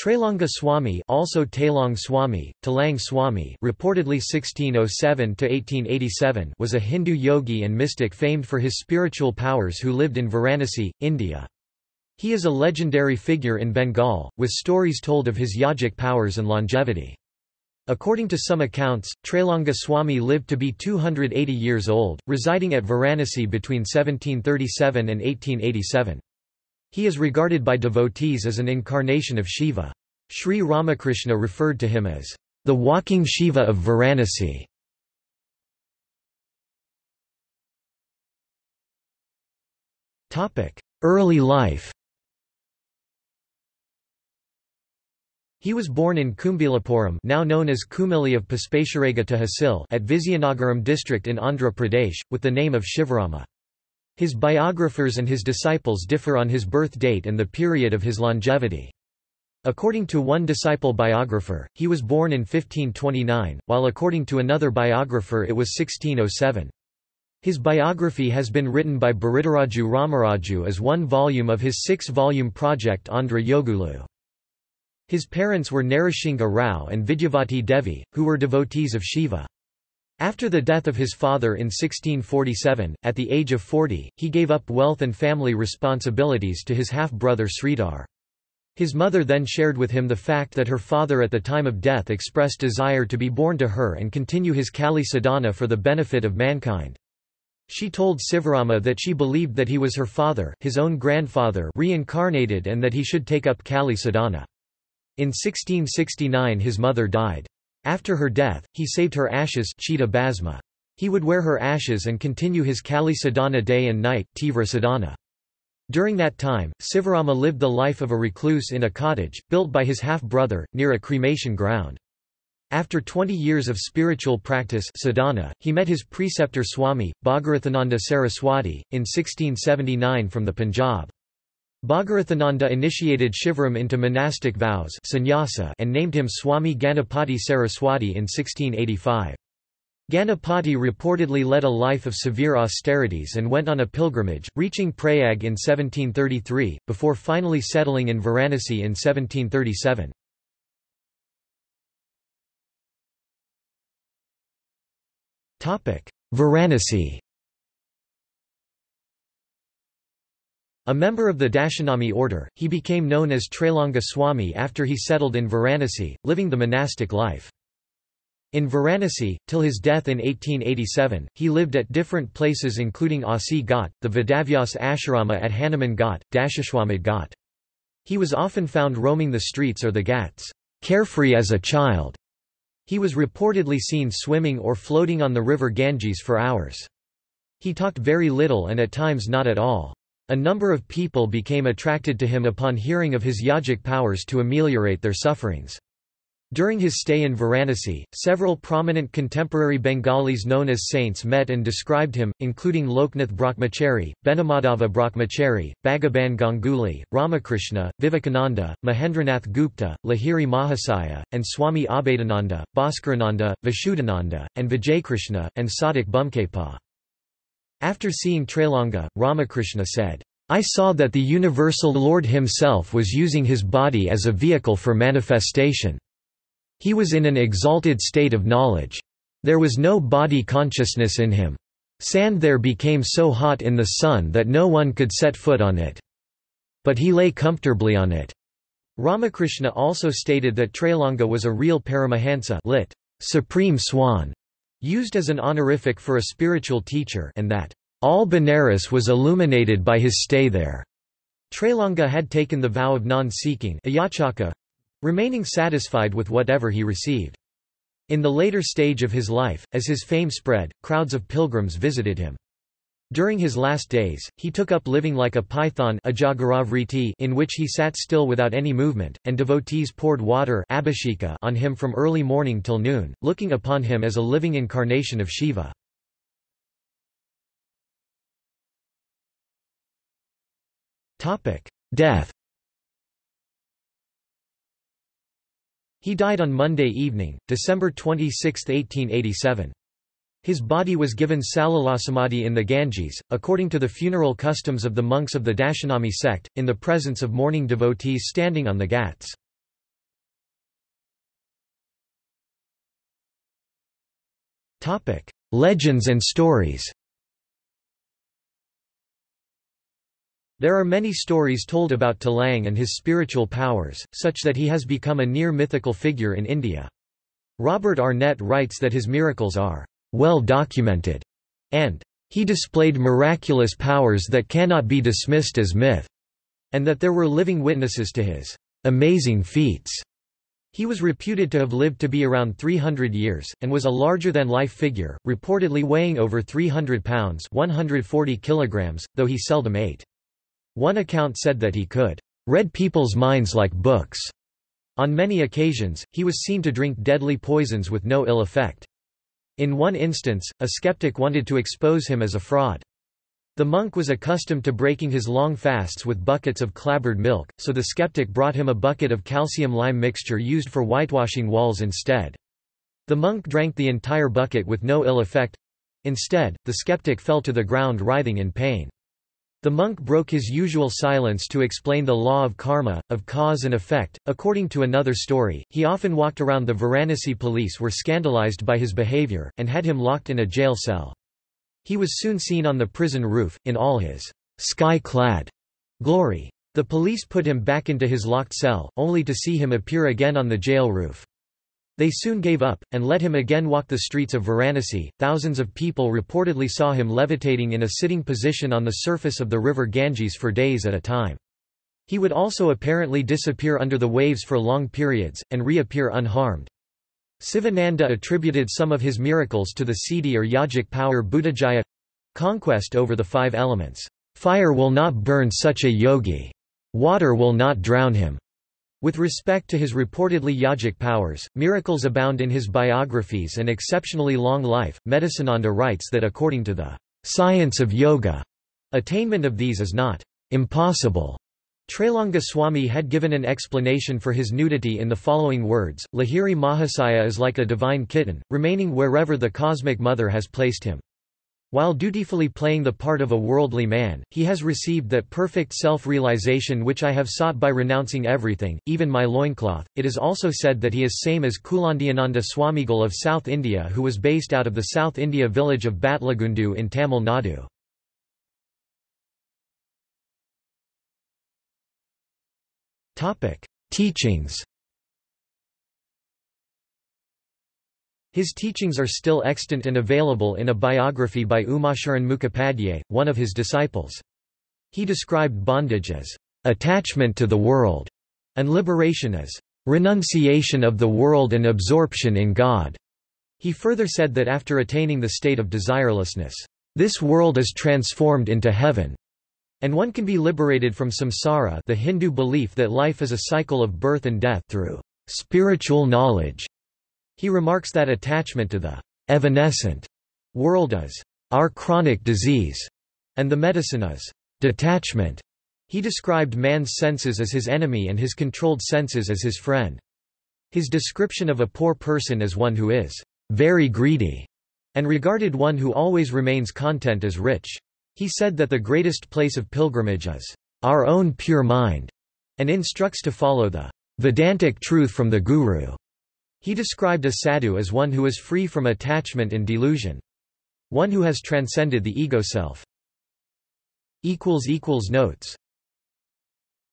Trailanga Swami also Tailong Swami, Talang Swami reportedly 1607–1887 was a Hindu yogi and mystic famed for his spiritual powers who lived in Varanasi, India. He is a legendary figure in Bengal, with stories told of his yogic powers and longevity. According to some accounts, Trailanga Swami lived to be 280 years old, residing at Varanasi between 1737 and 1887. He is regarded by devotees as an incarnation of Shiva. Sri Ramakrishna referred to him as the walking Shiva of Varanasi. Early life He was born in Kumbilapuram now known as Kumili of Puspesharaga Tehsil at Vizianagaram district in Andhra Pradesh, with the name of Shivarama. His biographers and his disciples differ on his birth date and the period of his longevity. According to one disciple biographer, he was born in 1529, while according to another biographer it was 1607. His biography has been written by Biruduraju Ramaraju as one volume of his six-volume project Andhra Yogulu. His parents were Narasingha Rao and Vidyavati Devi, who were devotees of Shiva. After the death of his father in 1647, at the age of 40, he gave up wealth and family responsibilities to his half-brother Sridhar. His mother then shared with him the fact that her father at the time of death expressed desire to be born to her and continue his Kali sadhana for the benefit of mankind. She told Sivarama that she believed that he was her father his own grandfather reincarnated and that he should take up Kali sadhana. In 1669 his mother died. After her death, he saved her ashes Basma. He would wear her ashes and continue his Kali sadhana day and night Tivra sadhana. During that time, Sivarama lived the life of a recluse in a cottage, built by his half-brother, near a cremation ground. After 20 years of spiritual practice sadhana, he met his preceptor Swami, Bhagirathananda Saraswati, in 1679 from the Punjab. Bhagirathananda initiated Shivaram into monastic vows sannyasa and named him Swami Ganapati Saraswati in 1685. Ganapati reportedly led a life of severe austerities and went on a pilgrimage, reaching Prayag in 1733, before finally settling in Varanasi in 1737. Varanasi A member of the Dashanami order, he became known as Trailanga Swami after he settled in Varanasi, living the monastic life. In Varanasi, till his death in 1887, he lived at different places including Asi Ghat, the Vedavyas Ashrama at Hanuman Ghat, Dashashwamedh Ghat. He was often found roaming the streets or the ghats, carefree as a child. He was reportedly seen swimming or floating on the river Ganges for hours. He talked very little and at times not at all. A number of people became attracted to him upon hearing of his yogic powers to ameliorate their sufferings. During his stay in Varanasi, several prominent contemporary Bengalis known as saints met and described him, including Loknath Brahmachari, Benimadhab Brahmachari, Bhagaban Ganguly, Ramakrishna, Vivekananda, Mahendranath Gupta, Lahiri Mahasaya, and Swami Abhedananda, Bhaskarananda, Vishuddhananda, and Vijaykrishna, and Sadhak Bamakhepa. After seeing Trailanga, Ramakrishna said, I saw that the universal Lord himself was using his body as a vehicle for manifestation. He was in an exalted state of knowledge. There was no body consciousness in him. Sand there became so hot in the sun that no one could set foot on it. But he lay comfortably on it. Ramakrishna also stated that Trailanga was a real Paramahansa lit. Supreme Swan, used as an honorific for a spiritual teacher and that, "...all Benares was illuminated by his stay there." Trailanga had taken the vow of non-seeking remaining satisfied with whatever he received. In the later stage of his life, as his fame spread, crowds of pilgrims visited him. During his last days, he took up living like a python in which he sat still without any movement, and devotees poured water on him from early morning till noon, looking upon him as a living incarnation of Shiva. Topic: Death. He died on Monday evening, December 26, 1887. His body was given Salalasamadhi in the Ganges, according to the funeral customs of the monks of the Dashanami sect, in the presence of mourning devotees standing on the ghats. Legends and stories There are many stories told about Talang and his spiritual powers, such that he has become a near mythical figure in India. Robert Arnett writes that his miracles are well documented, and he displayed miraculous powers that cannot be dismissed as myth, and that there were living witnesses to his amazing feats. He was reputed to have lived to be around 300 years, and was a larger-than-life figure, reportedly weighing over 300 pounds 140 kilograms, though he seldom ate. One account said that he could read people's minds like books. On many occasions, he was seen to drink deadly poisons with no ill effect. In one instance, a skeptic wanted to expose him as a fraud. The monk was accustomed to breaking his long fasts with buckets of clabbered milk, so the skeptic brought him a bucket of calcium-lime mixture used for whitewashing walls instead. The monk drank the entire bucket with no ill effect. Instead, the skeptic fell to the ground writhing in pain. The monk broke his usual silence to explain the law of karma, of cause and effect. According to another story, he often walked around the Varanasi police were scandalized by his behavior, and had him locked in a jail cell. He was soon seen on the prison roof, in all his sky-clad glory. The police put him back into his locked cell, only to see him appear again on the jail roof. They soon gave up, and let him again walk the streets of Varanasi. Thousands of people reportedly saw him levitating in a sitting position on the surface of the river Ganges for days at a time. He would also apparently disappear under the waves for long periods, and reappear unharmed. Sivananda attributed some of his miracles to the Siddhi or yogic power Bhutajaya conquest over the five elements. Fire will not burn such a yogi. Water will not drown him. With respect to his reportedly yogic powers, miracles abound in his biographies and exceptionally long life. Medicinanda writes that according to the science of yoga, attainment of these is not impossible, Trailanga Swami had given an explanation for his nudity in the following words, Lahiri Mahasaya is like a divine kitten, remaining wherever the cosmic mother has placed him. While dutifully playing the part of a worldly man, he has received that perfect self-realization which I have sought by renouncing everything, even my loincloth. It is also said that he is same as Kulandiananda Swamigal of South India who was based out of the South India village of Batlagundu in Tamil Nadu. Teachings His teachings are still extant and available in a biography by Umacharan Mukhopadhyay, one of his disciples. He described bondage as attachment to the world, and liberation as renunciation of the world and absorption in God. He further said that after attaining the state of desirelessness, this world is transformed into heaven. And one can be liberated from samsara the Hindu belief that life is a cycle of birth and death through spiritual knowledge. He remarks that attachment to the evanescent world is our chronic disease, and the medicine is detachment. He described man's senses as his enemy and his controlled senses as his friend. His description of a poor person as one who is very greedy, and regarded one who always remains content as rich. He said that the greatest place of pilgrimage is our own pure mind, and instructs to follow the Vedantic truth from the Guru. He described a sadhu as one who is free from attachment and delusion. One who has transcended the ego self. Notes